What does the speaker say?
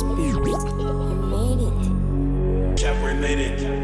Spirit. You made it. Chapter made it.